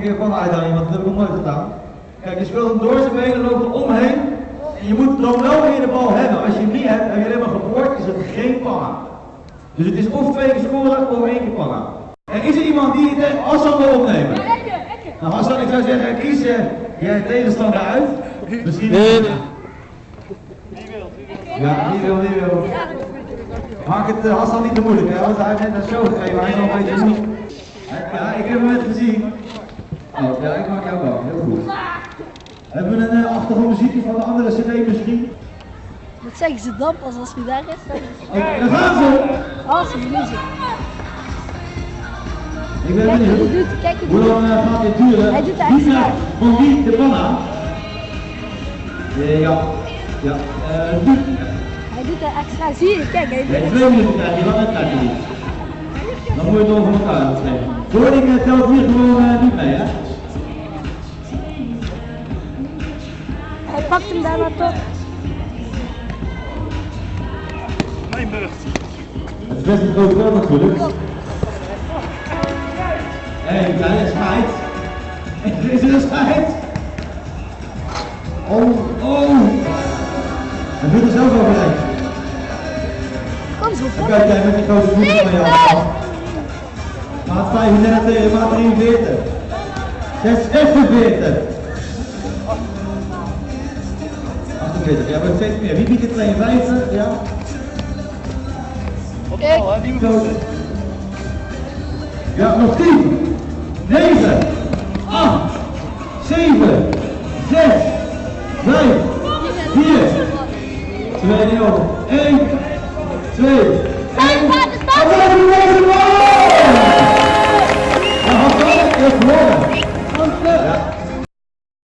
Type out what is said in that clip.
keer pannen uithalen iemand, dat heb ik nog nooit gedaan. Kijk, je speelt hem door zijn benen, loopt er omheen. En je moet dan wel weer de bal hebben. Als je hem niet hebt, heb je alleen maar geboord, is het geen panna. Dus het is of twee keer scoren of één keer panna. En is er iemand die het Hassan wil opnemen? Nou Hassan, ik zou zeggen, kies je je tegenstander uit. Misschien... Nee, nee. Ja, wie wil, wie wil. Maak het uh, Hassan niet te moeilijk, hè, want hij heeft net een show gegeven, hij is nog een beetje. Ja, ik heb hem net gezien. Oh, ja, ik maak jou wel, heel goed. Hebben we een uh, achtergrondmuziekje van de andere cd misschien? Dat zeggen ze dan pas als je daar is. Oké, daar gaan ze! Als je muziek. Ik ben Kijk, hij benieuwd. doet, hij Hoe doet. lang uh, gaat dit duren? Hij doet extra. krijgt van wie de panna? Eh, ja, ja. eh doe. Hij doet er extra. Zie je? Kijk, hij Nee, doet twee minuten krijg je, langer krijg je niet. Dan moet je het over elkaar opnemen. Wording uh, telt hier gewoon uh, niet mee, hè? Hij pakt hem daarna toch. Het is best een groot veld natuurlijk. Hé, hey, kleine scheid. Is er een scheid? Oh, oh. Hij vindt er zelf overheen. Kom zo, Dan kom. kijk jij met die grote voeten van jou. Maat 35 tegen maat 43. 46. 48, ja, maar steeds meer. Wie biedt het 52? Ja. Zo. Ja, nog 10, 9, 8, 7, 6, 5, 4, 2, 0, 1, 2, 1. Deus manda.